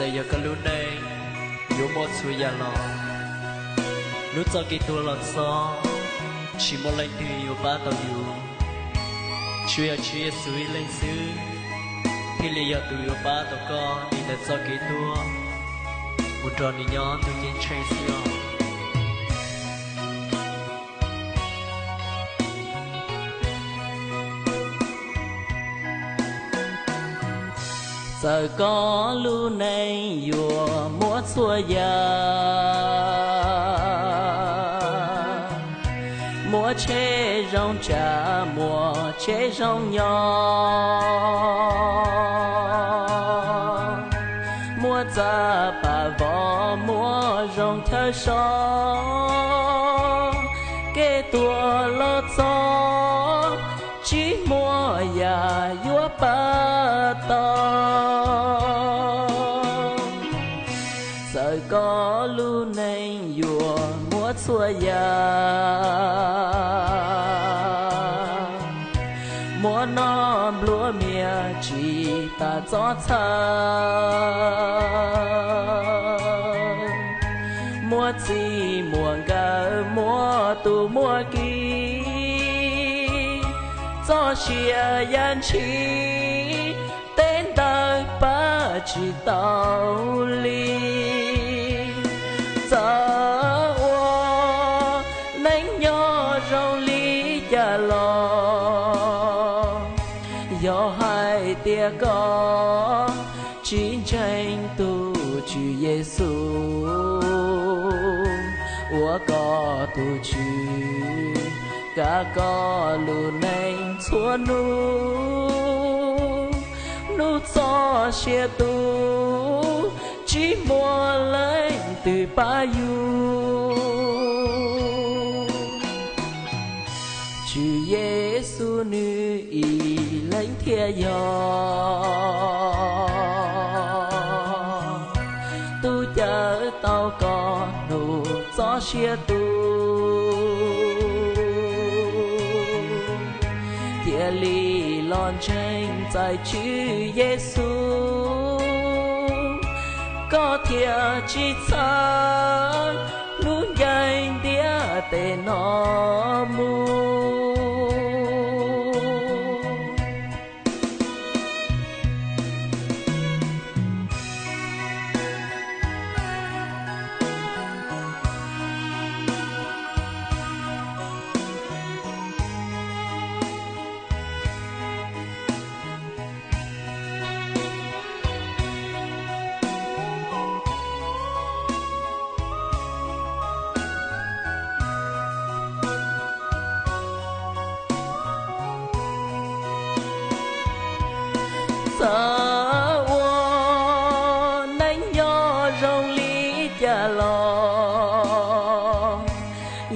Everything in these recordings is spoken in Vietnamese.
sẽ giờ cái lúc này yếu một ya lo nu cho ki tu lo so chỉ một lần từ yo ba tàu yếu chúa ya chúa suy lên su thì li do tu yo ba tàu con đi đến cho cái tua một tròn đi nhỏ từ trên train yo giờ có lưu này vừa múa xua già, múa chế rong trà múa chế rong nhỏ múa za bà võ múa rong thơ so kê tua lo gió chỉ múa già yua ba to múa giờ ya múa non lúa mía chỉ ta gió thơ. Múa chi múa gà múa tu múa kỳ. Gió xia yan chi, tên ta ba chỉ tàu li do hai tia có, chiến tranh tu chủ Giêsu ủa có tu chủ cả có lu nành xua nu. Nu cho xe tu chỉ mua lấy từ ba yu. Giêsu nữ ý lãnh thiên gió tu chờ tao có nụ gió xia tu. Thiên ly lon tranh tại chữ Giêsu có thiên chỉ sáng nụ nhanh đĩa tê non. Sợ ô nánh gió rong lý cha lò.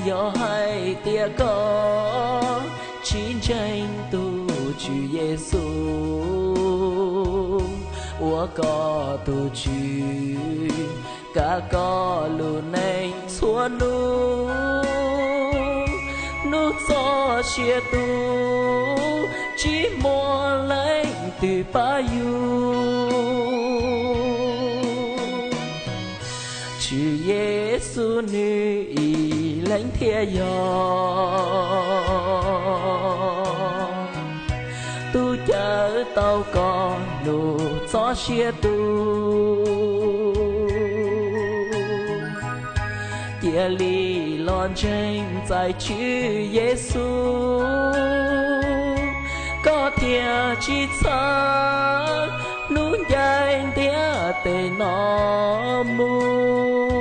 Gió hai tia có, chiến tranh tu chủ Giêsu. Ủa có tu chủ cả có lu nành xua nu nước gió chia tu chỉ lấy từ ba yu Chúa Giêsu nữ ý lãnh thiên gió tu chở tao con nụ gió xia tu. Kia lý lon tranh tại chữ Giêsu có thiên chỉ xa núi dài tia tê nó mua